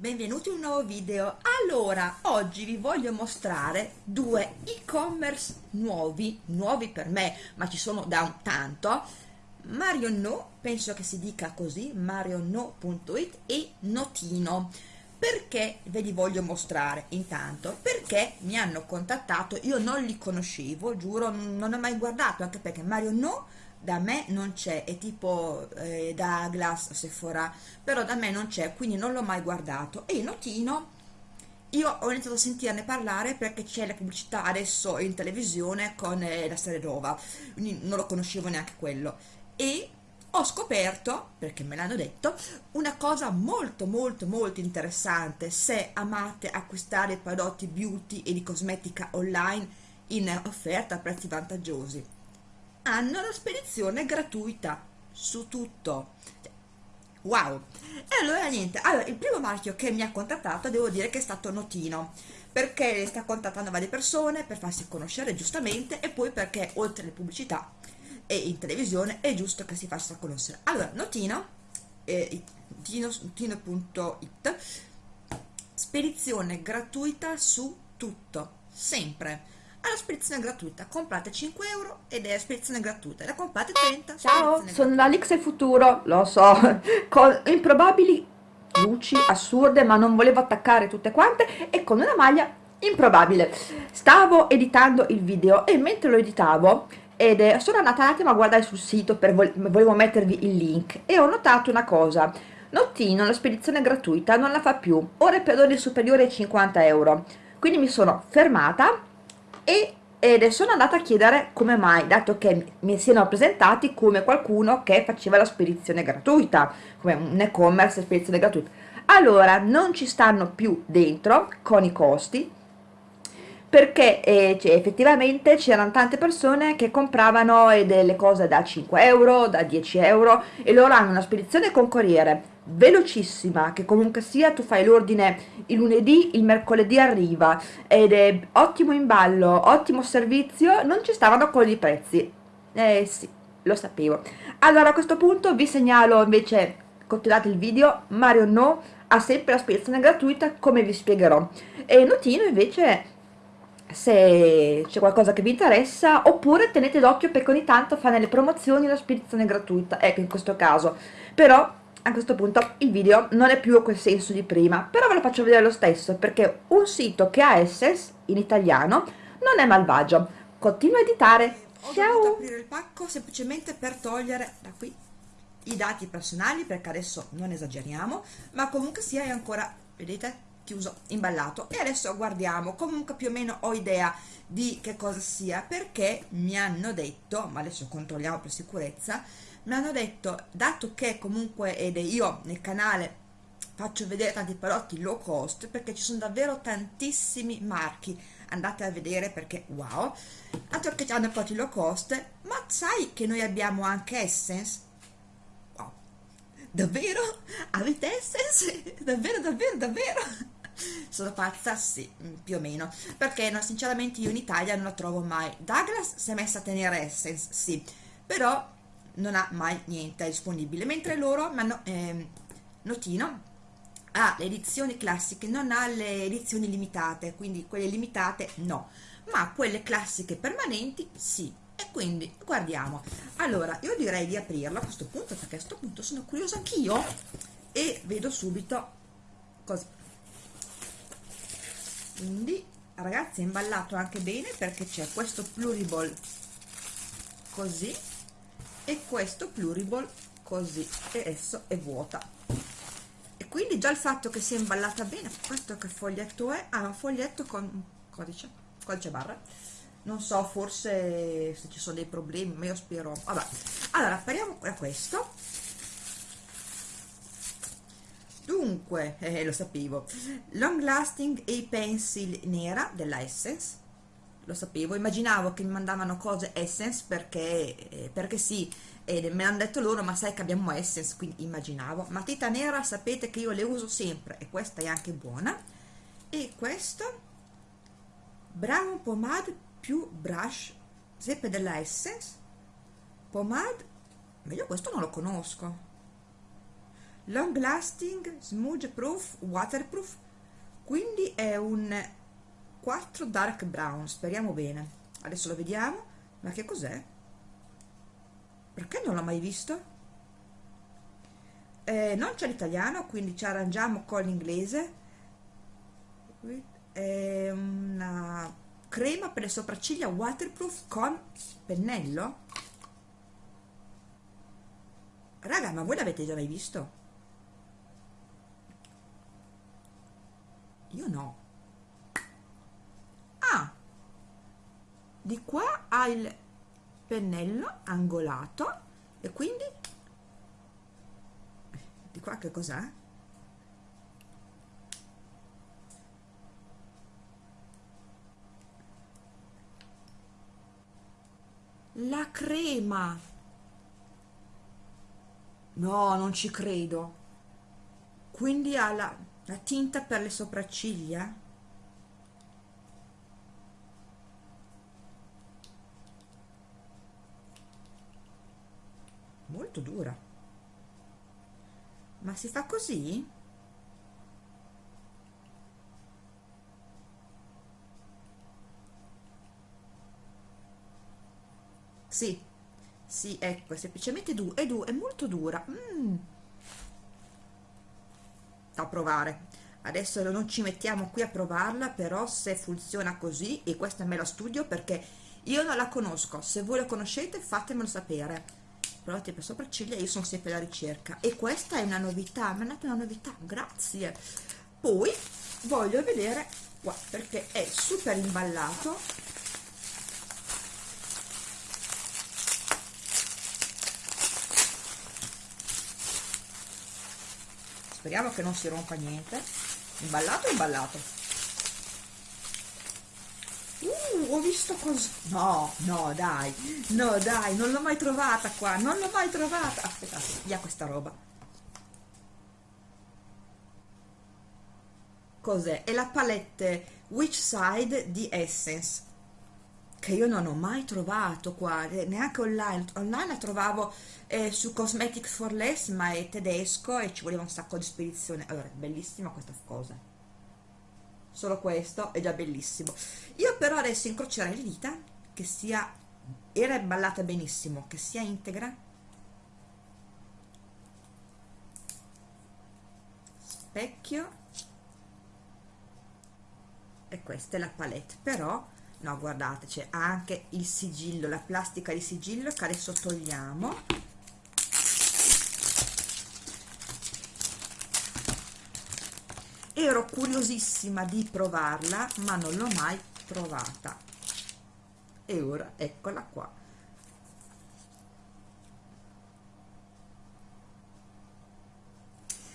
benvenuti in un nuovo video. Allora, oggi vi voglio mostrare due e-commerce nuovi, nuovi per me, ma ci sono da un tanto. Mario No, penso che si dica così, mariono.it e Notino. Perché ve li voglio mostrare intanto? Perché mi hanno contattato, io non li conoscevo, giuro, non ho mai guardato, anche perché Mario No da me non c'è, è tipo eh, Douglas, Sephora, però da me non c'è, quindi non l'ho mai guardato. E notino, io ho iniziato a sentirne parlare perché c'è la pubblicità adesso in televisione con eh, la serie nuova, quindi non lo conoscevo neanche quello. E ho scoperto, perché me l'hanno detto, una cosa molto molto molto interessante se amate acquistare prodotti beauty e di cosmetica online in offerta a prezzi vantaggiosi hanno la spedizione gratuita su tutto. Wow. E allora niente allora il primo marchio che mi ha contattato devo dire che è stato Notino perché sta contattando varie persone per farsi conoscere giustamente e poi perché oltre alle pubblicità e in televisione è giusto che si faccia conoscere. Allora Notino eh, tino.it spedizione gratuita su tutto sempre alla spedizione gratuita. Comprate 5 euro ed è spedizione gratuita. La comprate 30 ciao sono l'Alix del futuro. Lo so con improbabili luci assurde ma non volevo attaccare tutte quante e con una maglia improbabile. Stavo editando il video e mentre lo editavo ed è, sono andata un attimo a guardare sul sito per volevo mettervi il link e ho notato una cosa. Nottino la spedizione gratuita non la fa più. Ora per ore superiori ai 50 euro. Quindi mi sono fermata e ed sono andata a chiedere come mai, dato che mi siano presentati come qualcuno che faceva la spedizione gratuita, come un e-commerce spedizione gratuita. Allora, non ci stanno più dentro con i costi, perché eh, cioè, effettivamente c'erano tante persone che compravano eh, delle cose da 5 euro, da 10 euro e loro hanno una spedizione con corriere velocissima che comunque sia tu fai l'ordine il lunedì il mercoledì arriva ed è ottimo in ballo ottimo servizio non ci stavano con i prezzi. Eh sì lo sapevo. Allora a questo punto vi segnalo invece continuate il video Mario No ha sempre la spedizione gratuita come vi spiegherò. E Notino invece se c'è qualcosa che vi interessa oppure tenete d'occhio perché ogni tanto fa nelle promozioni la spedizione gratuita ecco in questo caso. Però a questo punto il video non è più quel senso di prima però ve lo faccio vedere lo stesso perché un sito che ha Essence in italiano non è malvagio. Continuo a editare. Ho ciao! aprire il pacco semplicemente per togliere da qui i dati personali perché adesso non esageriamo ma comunque sia è ancora vedete chiuso imballato. E adesso guardiamo. Comunque più o meno ho idea di che cosa sia perché mi hanno detto ma adesso controlliamo per sicurezza mi hanno detto dato che comunque ed io nel canale faccio vedere tanti prodotti low cost perché ci sono davvero tantissimi marchi. Andate a vedere perché wow. Altro che hanno prodotti low cost ma sai che noi abbiamo anche Essence? Wow. Davvero? Avete Essence? Davvero davvero davvero? Sono pazza? Sì, mm, più o meno, perché no, sinceramente io in Italia non la trovo mai. Douglas si è messa a tenere Essence, sì, però non ha mai niente disponibile, mentre loro, ma no, eh, Notino, ha le edizioni classiche, non ha le edizioni limitate, quindi quelle limitate no, ma quelle classiche permanenti sì. E quindi guardiamo. Allora, io direi di aprirlo a questo punto, perché a questo punto sono curiosa anch'io e vedo subito cosa, quindi ragazzi è imballato anche bene perché c'è questo pluriball così e questo pluriball così e adesso è vuota. E quindi già il fatto che sia imballata bene questo che foglietto è? ah un foglietto con codice codice barra. Non so forse se ci sono dei problemi ma io spero. Vabbè. Allora apriamo da questo. Dunque eh, lo sapevo. Long lasting e pencil nera della Essence lo sapevo, immaginavo che mi mandavano cose Essence perché, eh, perché sì, e me l'hanno detto loro, ma sai che abbiamo Essence, quindi immaginavo. Matita nera, sapete che io le uso sempre, e questa è anche buona. E questo, Brown Pomade più Brush, sempre della Essence. Pomade, meglio questo non lo conosco long lasting smudge proof waterproof quindi è un 4 dark brown speriamo bene adesso lo vediamo ma che cos'è? perché non l'ho mai visto? Eh, non c'è l'italiano quindi ci arrangiamo con l'inglese è una crema per le sopracciglia waterproof con pennello raga ma voi l'avete già mai visto? io no ah di qua ha il pennello angolato e quindi di qua che cos'è? la crema. No non ci credo. Quindi ha la, la tinta per le sopracciglia molto dura. Ma si fa così? sì. Sì ecco è semplicemente du è, du è molto dura. Mm. da provare. Adesso non ci mettiamo qui a provarla però se funziona così e questa me la studio perché io non la conosco. Se voi la conoscete fatemelo sapere provate per sopracciglia io sono sempre alla ricerca. E questa è una novità mi è una novità grazie. Poi voglio vedere qua perché è super imballato. Speriamo che non si rompa niente. Imballato imballato ho visto così no no dai no dai non l'ho mai trovata qua non l'ho mai trovata. Aspettate via questa roba. Cos'è? È la palette Which Side di Essence che io non ho mai trovato qua, eh, neanche online, online la trovavo eh, su Cosmetic for Less ma è tedesco e ci voleva un sacco di spedizione, allora bellissima questa cosa, solo questo è già bellissimo, io però adesso incrocerei le dita che sia, era imballata benissimo, che sia integra, specchio. E questa è la palette, però no guardate c'è anche il sigillo la plastica di sigillo che adesso togliamo ero curiosissima di provarla ma non l'ho mai trovata e ora eccola qua.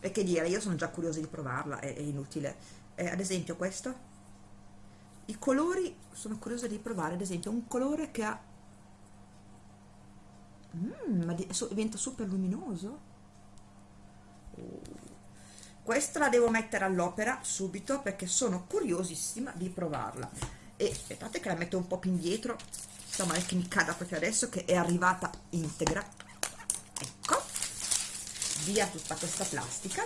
E che dire io sono già curiosa di provarla è, è inutile. Eh, ad esempio questo? I colori sono curiosa di provare ad esempio un colore che ha mm, ma diventa super luminoso? uh. Questa la devo mettere all'opera subito perché sono curiosissima di provarla. E aspettate che la metto un po' più indietro. Insomma è che mi cada proprio adesso che è arrivata integra. Ecco. Via tutta questa plastica.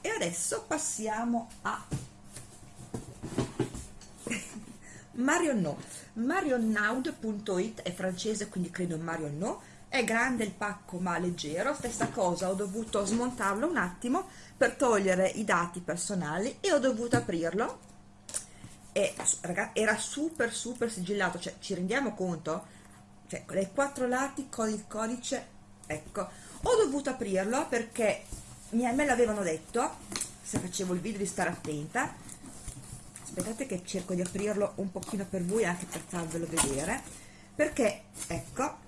E adesso passiamo a Marion marionnaud.it è francese quindi credo Marion No è grande il pacco ma leggero. Stessa cosa ho dovuto smontarlo un attimo per togliere i dati personali e ho dovuto aprirlo. E ragazzi era super super sigillato. Cioè ci rendiamo conto? Cioè dai quattro lati con il codice ecco. Ho dovuto aprirlo perché me l'avevano detto se facevo il video di stare attenta. Aspettate che cerco di aprirlo un pochino per voi anche per farvelo vedere perché ecco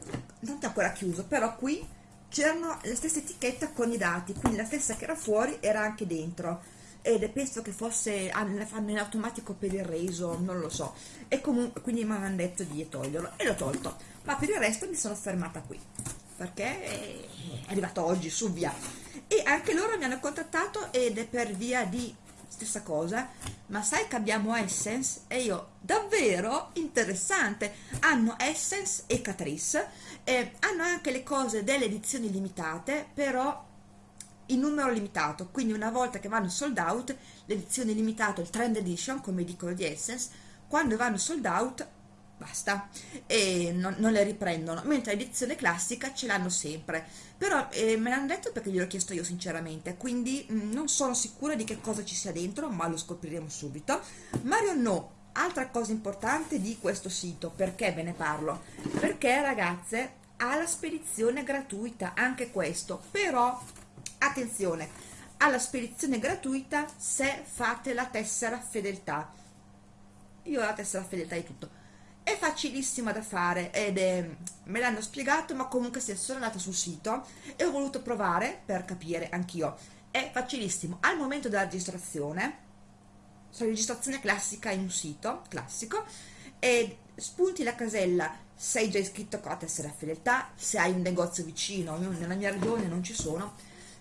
non è ancora chiuso però qui c'erano la stessa etichetta con i dati quindi la stessa che era fuori era anche dentro. Ed penso che fosse fanno in automatico per il reso non lo so. E comunque quindi mi hanno detto di toglierlo e l'ho tolto. Ma per il resto mi sono fermata qui perché è arrivato oggi su via. E anche loro mi hanno contattato ed è per via di stessa cosa ma sai che abbiamo Essence? E io davvero interessante. Hanno Essence e Catrice eh, hanno anche le cose delle edizioni limitate però in numero limitato, quindi una volta che vanno sold out, l'edizione limitata, il trend edition, come dicono di Essence, quando vanno sold out basta. E non, non, le riprendono mentre l'edizione classica ce l'hanno sempre. Però eh, me l'hanno detto perché gliel'ho chiesto io sinceramente. Quindi mh, mm, non sono sicura di che cosa ci sia dentro ma lo scopriremo subito. Mario no. Altra cosa importante di questo sito perché ve ne parlo? Perché ragazze ha la spedizione gratuita anche questo. Però attenzione alla spedizione gratuita se fate la tessera fedeltà. Io ho la tessera fedeltà di tutto è facilissima da fare ed è, me l'hanno spiegato ma comunque se sono andata sul sito e ho voluto provare per capire anch'io. È facilissimo. Al momento della registrazione la registrazione classica in un sito classico e spunti la casella. Sei già iscritto con la tessera fedeltà se hai un negozio vicino nella mia regione non ci sono.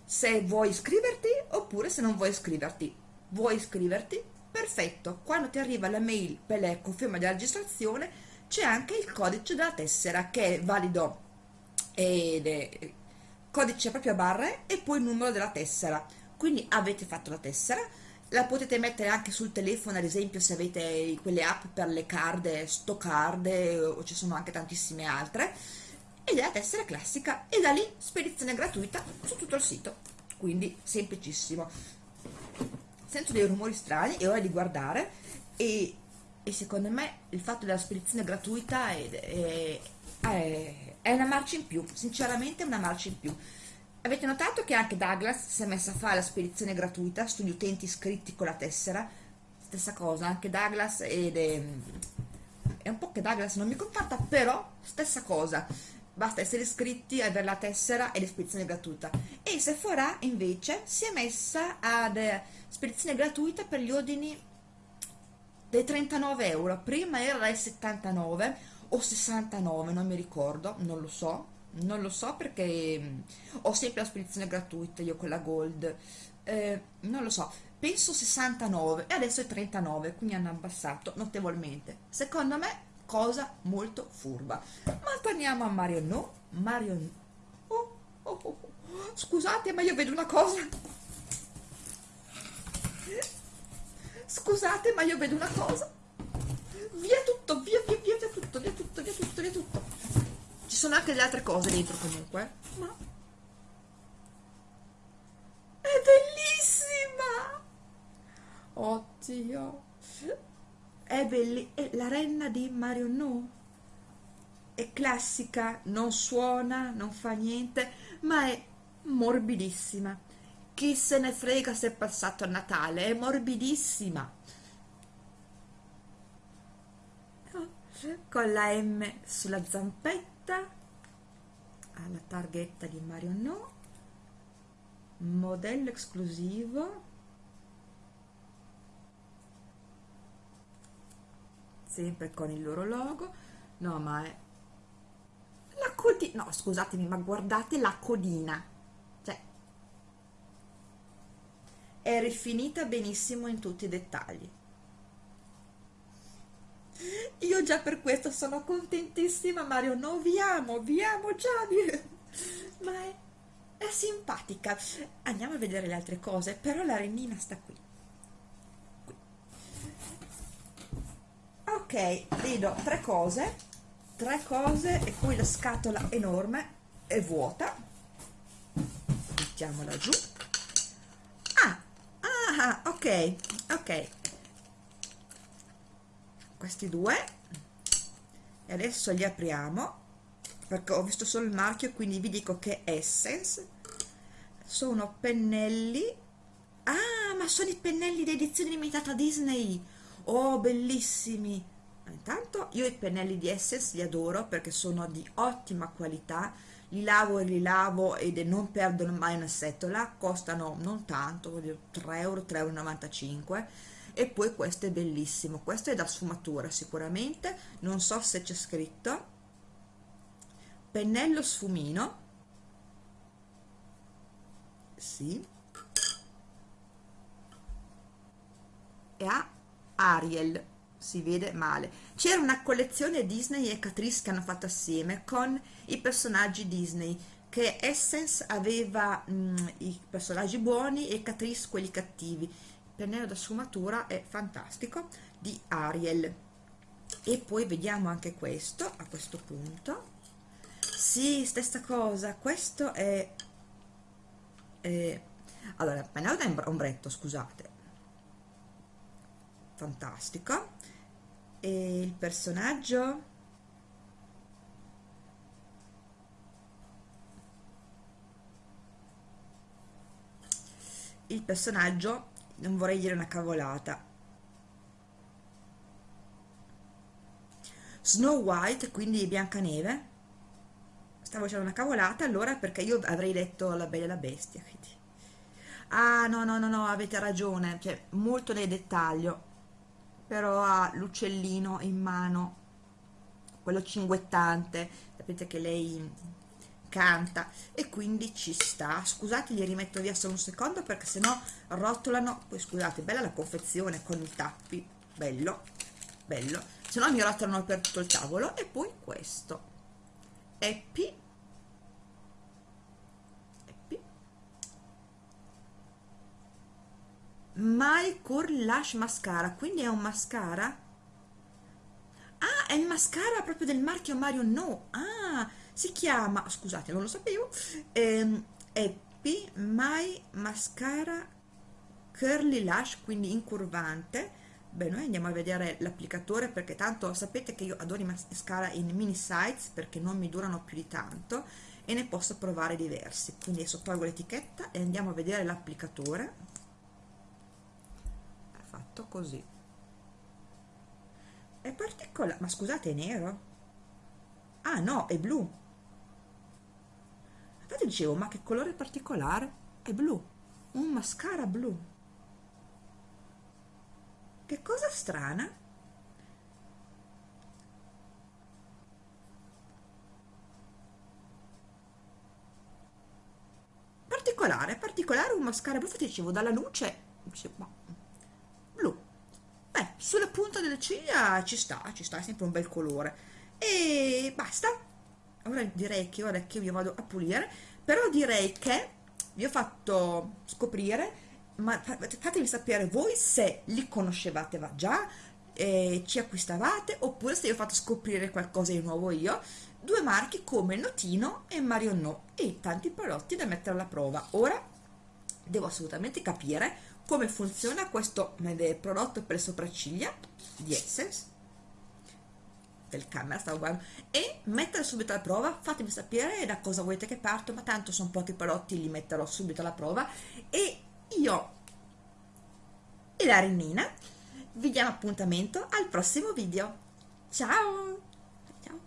Se vuoi iscriverti oppure se non vuoi iscriverti. Vuoi iscriverti perfetto quando ti arriva la mail per la conferma della registrazione c'è anche il codice della tessera che è valido ed è codice proprio a barre e poi il numero della tessera. Quindi avete fatto la tessera la potete mettere anche sul telefono ad esempio se avete quelle app per le card Stoccard o ci sono anche tantissime altre ed è la tessera classica e da lì spedizione gratuita su tutto il sito. Quindi semplicissimo sento dei rumori strani è ora di guardare e, e secondo me il fatto della spedizione gratuita è, è, è, una marcia in più sinceramente è una marcia in più. Avete notato che anche Douglas si è messa a fare la spedizione gratuita sugli utenti iscritti con la tessera? Stessa cosa anche Douglas ed è, è un po' che Douglas non mi contatta però stessa cosa basta essere iscritti, avere la tessera e l'espedizione gratuita. E Sephora invece si è messa ad eh, spedizione gratuita per gli ordini dei 39 euro, prima era dai 79 o 69, non mi ricordo, non lo so, non lo so perché mm, ho sempre la spedizione gratuita io con la Gold, eh, non lo so, penso 69 e adesso è 39, quindi hanno abbassato notevolmente. Secondo me cosa molto furba. Ma torniamo a Mario no Mario no oh, oh, oh, oh. scusate ma io vedo una cosa. Scusate ma io vedo una cosa. Via tutto via via via, via tutto via tutto via tutto via tutto. Ci sono anche delle altre cose dentro comunque ma è bellissima. Oddio è bellissima, è la renna di Mario No. È classica, non suona, non fa niente, ma è morbidissima. Chi se ne frega se è passato a Natale, è morbidissima. Con la M sulla zampetta, alla targhetta di Mario No, modello esclusivo sempre con il loro logo. No ma è la codina no scusatemi ma guardate la codina. Cioè è rifinita benissimo in tutti i dettagli. Io già per questo sono contentissima Mario. No vi amo vi amo già ma è, è simpatica. Andiamo a vedere le altre cose però la renina sta qui ok vedo tre cose tre cose e poi la scatola enorme è vuota. Mettiamola giù. Ah, ah ok ok. Questi due. E adesso li apriamo perché ho visto solo il marchio quindi vi dico che Essence. Sono pennelli. Ah ma sono i pennelli di edizione limitata Disney. Oh bellissimi intanto io i pennelli di Essence li adoro perché sono di ottima qualità. Li lavo e li lavo ed non perdono mai una setola costano non tanto 3 euro 3,95 euro e poi questo è bellissimo. Questo è da sfumatura sicuramente. Non so se c'è scritto. Pennello sfumino. Sì. E ha Ariel si vede male. C'era una collezione Disney e Catrice che hanno fatto assieme con i personaggi Disney che Essence aveva mh, mm, i personaggi buoni e Catrice quelli cattivi. Pennello da sfumatura è fantastico di Ariel. E poi vediamo anche questo a questo punto. Sì, stessa cosa questo è, è allora, pennello da ombretto scusate. Fantastico e il personaggio? Il personaggio non vorrei dire una cavolata. Snow White quindi Biancaneve. Stavo dicendo una cavolata allora perché io avrei detto la bella e la bestia quindi. ah no no no no avete ragione cioè molto nel dettaglio però ha l'uccellino in mano quello cinguettante sapete che lei canta e quindi ci sta. Scusate li rimetto via solo un secondo perché sennò rotolano. Poi scusate bella la confezione con i tappi bello bello. Se no mi rotolano per tutto il tavolo. E poi questo. Happy My Core Lash Mascara quindi è un mascara? Ah è il mascara proprio del marchio Mario No. Ah si chiama scusate non lo sapevo ehm, Happy My Mascara Curly Lash quindi incurvante. Beh noi andiamo a vedere l'applicatore perché tanto sapete che io adoro i mascara in mini size perché non mi durano più di tanto e ne posso provare diversi. Quindi adesso tolgo l'etichetta e andiamo a vedere l'applicatore. è fatto così. È particolare ma scusate è nero? Ah no è blu. Infatti dicevo ma che colore particolare? È blu un mascara blu. Che cosa strana? Particolare, particolare un mascara blu, infatti dicevo dalla luce, dicevo, blu. Sulla punta delle ciglia ci sta, ci sta, è sempre un bel colore. E basta. Ora direi che ora che io vado a pulire, però direi che vi ho fatto scoprire ma fatemi sapere voi se li conoscevate già, eh, ci acquistavate oppure se vi ho fatto scoprire qualcosa di nuovo io due marchi come Notino e Marion No e tanti prodotti da mettere alla prova ora devo assolutamente capire come funziona questo prodotto per le sopracciglia di Essence del camera stavo guardando e mettere subito alla prova fatemi sapere da cosa volete che parto ma tanto sono pochi prodotti li metterò subito alla prova e io e la Renina vi diamo appuntamento al prossimo video. Ciao! Ciao!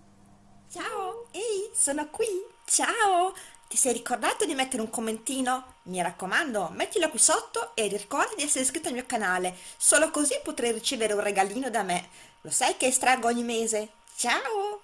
Ciao! Ehi, sono qui! Ciao! Ti sei ricordato di mettere un commentino? Mi raccomando, mettilo qui sotto e ricorda di essere iscritto al mio canale, solo così potrai ricevere un regalino da me. Lo sai che estraggo ogni mese? Ciao!